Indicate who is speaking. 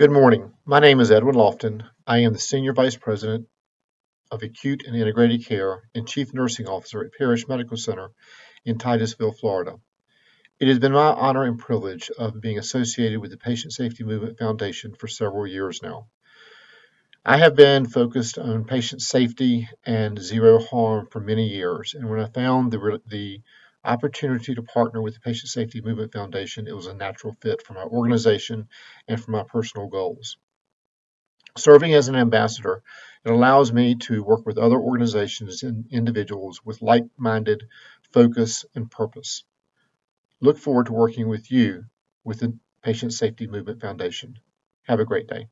Speaker 1: Good morning. My name is Edwin Loftin. I am the Senior Vice President of Acute and Integrated Care and Chief Nursing Officer at Parrish Medical Center in Titusville, Florida. It has been my honor and privilege of being associated with the Patient Safety Movement Foundation for several years now. I have been focused on patient safety and zero harm for many years, and when I found the, the opportunity to partner with the Patient Safety Movement Foundation, it was a natural fit for my organization and for my personal goals. Serving as an ambassador, it allows me to work with other organizations and individuals with like minded focus and purpose. Look forward to working with you with the Patient Safety Movement Foundation. Have a great day.